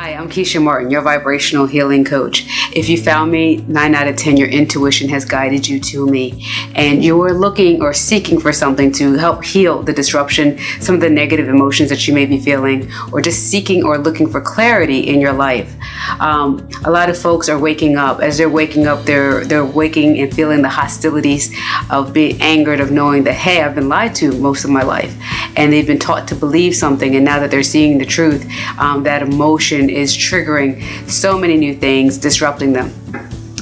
Hi, I'm Keisha Martin, your vibrational healing coach. If you found me, 9 out of 10, your intuition has guided you to me. And you are looking or seeking for something to help heal the disruption, some of the negative emotions that you may be feeling, or just seeking or looking for clarity in your life. Um, a lot of folks are waking up. As they're waking up, they're, they're waking and feeling the hostilities of being angered, of knowing that, hey, I've been lied to most of my life. And they've been taught to believe something. And now that they're seeing the truth, um, that emotion is triggering so many new things, disrupting them.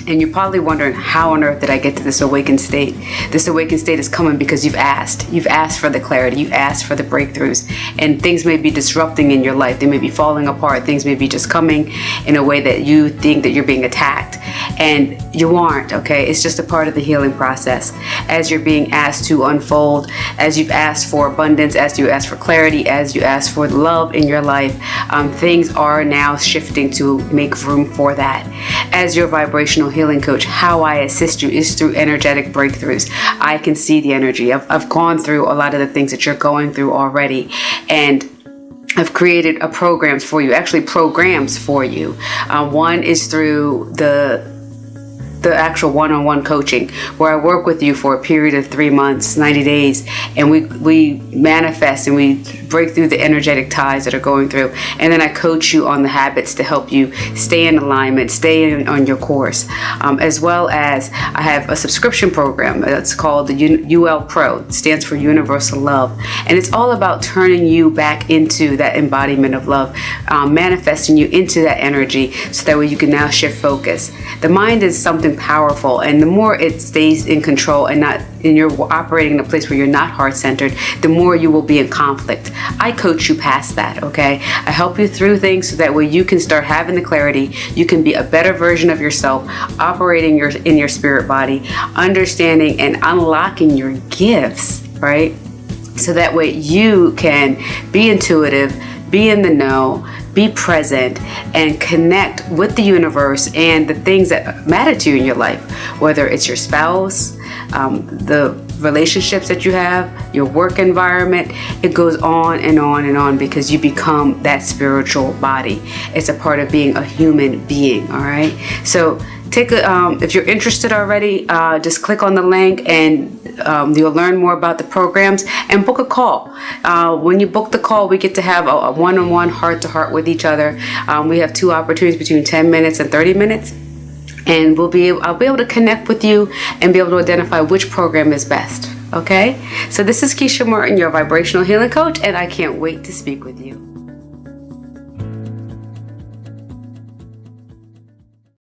And you're probably wondering, how on earth did I get to this awakened state? This awakened state is coming because you've asked. You've asked for the clarity. You've asked for the breakthroughs. And things may be disrupting in your life. They may be falling apart. Things may be just coming in a way that you think that you're being attacked. And you aren't, okay? It's just a part of the healing process. As you're being asked to unfold, as you've asked for abundance, as you ask for clarity, as you ask for love in your life, um, things are now shifting to make room for that. As your vibrational healing coach, how I assist you is through energetic breakthroughs. I can see the energy. I've, I've gone through a lot of the things that you're going through already. And I've created a programs for you, actually programs for you. Uh, one is through the the actual one-on-one -on -one coaching where I work with you for a period of three months, 90 days, and we, we manifest and we break through the energetic ties that are going through. And then I coach you on the habits to help you stay in alignment, stay in, on your course, um, as well as I have a subscription program that's called the UL Pro, it stands for Universal Love. And it's all about turning you back into that embodiment of love, um, manifesting you into that energy so that way you can now shift focus. The mind is something powerful and the more it stays in control and not and you're operating in a place where you're not heart-centered the more you will be in conflict. I coach you past that okay? I help you through things so that way you can start having the clarity. You can be a better version of yourself operating your in your spirit body understanding and unlocking your gifts right? So that way you can be intuitive be in the know be present and connect with the universe and the things that matter to you in your life, whether it's your spouse, um, the relationships that you have, your work environment, it goes on and on and on because you become that spiritual body. It's a part of being a human being, all right? So take a, um, if you're interested already, uh, just click on the link and um, you'll learn more about the programs and book a call. Uh, when you book the call, we get to have a one-on-one heart-to-heart with each other. Um, we have two opportunities between 10 minutes and 30 minutes and we'll be I'll be able to connect with you and be able to identify which program is best. Okay, so this is Keisha Martin, your vibrational healing coach, and I can't wait to speak with you.